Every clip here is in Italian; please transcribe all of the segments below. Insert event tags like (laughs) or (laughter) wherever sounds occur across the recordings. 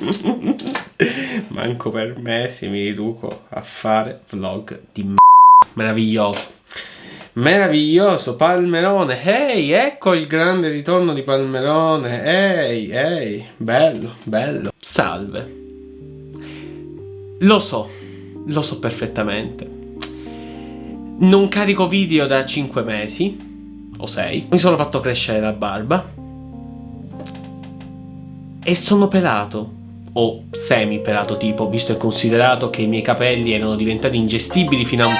(laughs) Manco per mesi mi riduco a fare vlog di m***a. Meraviglioso. Meraviglioso, Palmerone. Ehi, ecco il grande ritorno di Palmerone. Ehi, ehi, bello, bello. Salve. Lo so, lo so perfettamente. Non carico video da 5 mesi, o 6. Mi sono fatto crescere la barba. E sono pelato o semi-pelato tipo, visto e considerato che i miei capelli erano diventati ingestibili fino a un...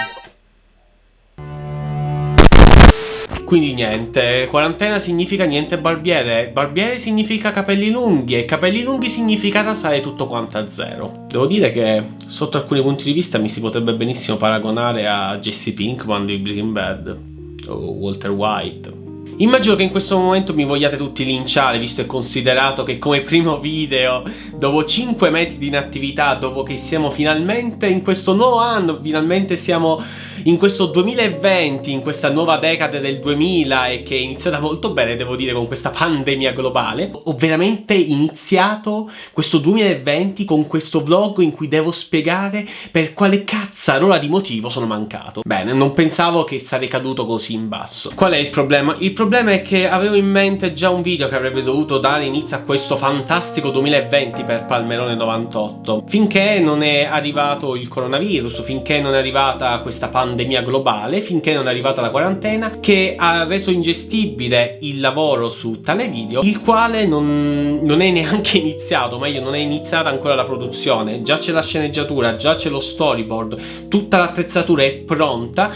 Quindi niente, quarantena significa niente barbiere, barbiere significa capelli lunghi e capelli lunghi significa rasare tutto quanto a zero. Devo dire che sotto alcuni punti di vista mi si potrebbe benissimo paragonare a Jesse Pinkman di Breaking Bad o Walter White Immagino che in questo momento mi vogliate tutti linciare, visto e considerato che come primo video, dopo 5 mesi di inattività, dopo che siamo finalmente in questo nuovo anno, finalmente siamo in questo 2020, in questa nuova decade del 2000 e che è iniziata molto bene, devo dire, con questa pandemia globale, ho veramente iniziato questo 2020 con questo vlog in cui devo spiegare per quale cazzarola di motivo sono mancato. Bene, non pensavo che sarei caduto così in basso. Qual è il problema? Il problema è che avevo in mente già un video che avrebbe dovuto dare inizio a questo fantastico 2020 per Palmerone 98. Finché non è arrivato il coronavirus, finché non è arrivata questa pandemia globale finché non è arrivata la quarantena che ha reso ingestibile il lavoro su tale video il quale non, non è neanche (laughs) iniziato meglio non è iniziata ancora la produzione già c'è la sceneggiatura già c'è lo storyboard tutta l'attrezzatura è pronta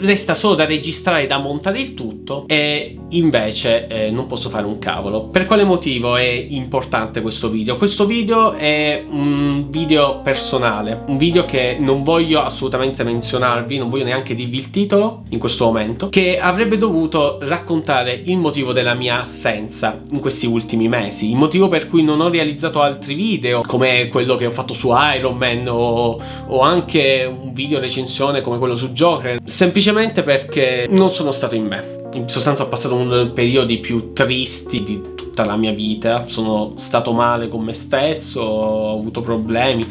resta solo da registrare, da montare il tutto e invece eh, non posso fare un cavolo. Per quale motivo è importante questo video? Questo video è un video personale, un video che non voglio assolutamente menzionarvi, non voglio neanche dirvi il titolo in questo momento, che avrebbe dovuto raccontare il motivo della mia assenza in questi ultimi mesi, il motivo per cui non ho realizzato altri video come quello che ho fatto su Iron Man o, o anche un video recensione come quello su Joker, sempre semplicemente perché non sono stato in me. In sostanza ho passato uno dei periodi più tristi di tutta la mia vita, sono stato male con me stesso, ho avuto problemi,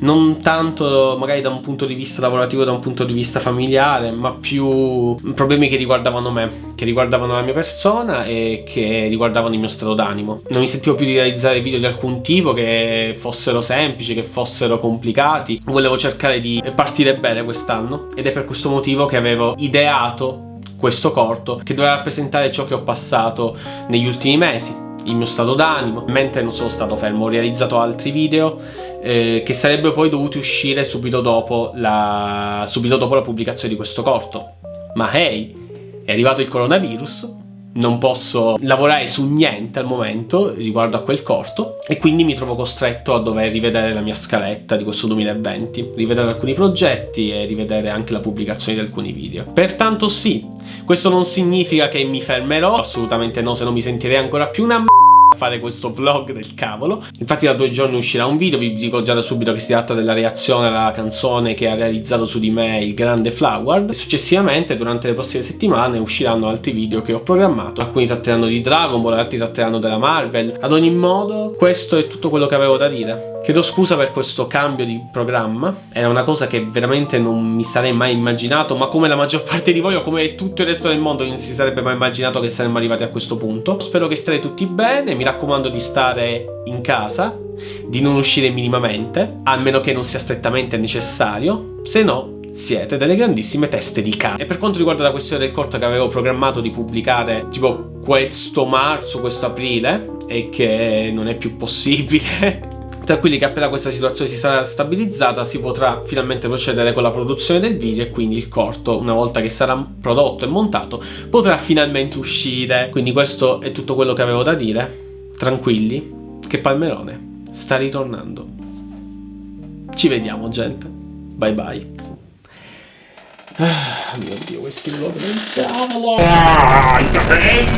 non tanto magari da un punto di vista lavorativo, da un punto di vista familiare, ma più problemi che riguardavano me, che riguardavano la mia persona e che riguardavano il mio stato d'animo. Non mi sentivo più di realizzare video di alcun tipo, che fossero semplici, che fossero complicati, volevo cercare di partire bene quest'anno ed è per questo motivo che avevo ideato questo corto che dovrà rappresentare ciò che ho passato negli ultimi mesi il mio stato d'animo, mentre non sono stato fermo, ho realizzato altri video eh, che sarebbero poi dovuti uscire subito dopo, la, subito dopo la pubblicazione di questo corto. Ma hey, è arrivato il coronavirus, non posso lavorare su niente al momento riguardo a quel corto e quindi mi trovo costretto a dover rivedere la mia scaletta di questo 2020, rivedere alcuni progetti e rivedere anche la pubblicazione di alcuni video. Pertanto sì, questo non significa che mi fermerò, assolutamente no, se no mi sentirei ancora più una m***a fare questo vlog del cavolo. Infatti da due giorni uscirà un video vi dico già da subito che si tratta della reazione alla canzone che ha realizzato su di me il grande Flower e successivamente durante le prossime settimane usciranno altri video che ho programmato. Alcuni tratteranno di Dragon Ball altri tratteranno della Marvel. Ad ogni modo questo è tutto quello che avevo da dire. Chiedo scusa per questo cambio di programma, era una cosa che veramente non mi sarei mai immaginato, ma come la maggior (laughs) parte di voi o come tutto il resto del mondo non si sarebbe mai immaginato che saremmo arrivati a questo punto. Spero che state tutti bene, mi raccomando di stare in casa, di non uscire minimamente, almeno che non sia strettamente necessario, se no siete delle grandissime teste di cane. E per quanto riguarda la questione del corto che avevo programmato di pubblicare tipo questo marzo, questo aprile, e che non è più possibile (laughs) tranquilli che appena questa situazione si sarà stabilizzata si potrà finalmente procedere con la produzione del video e quindi il corto, una volta che sarà prodotto e montato, potrà finalmente uscire. Quindi questo è tutto quello che avevo da dire. Tranquilli, che Palmerone sta ritornando. Ci vediamo, gente. Bye bye. Ah, mio Dio, questi vlog del cavolo! Ah!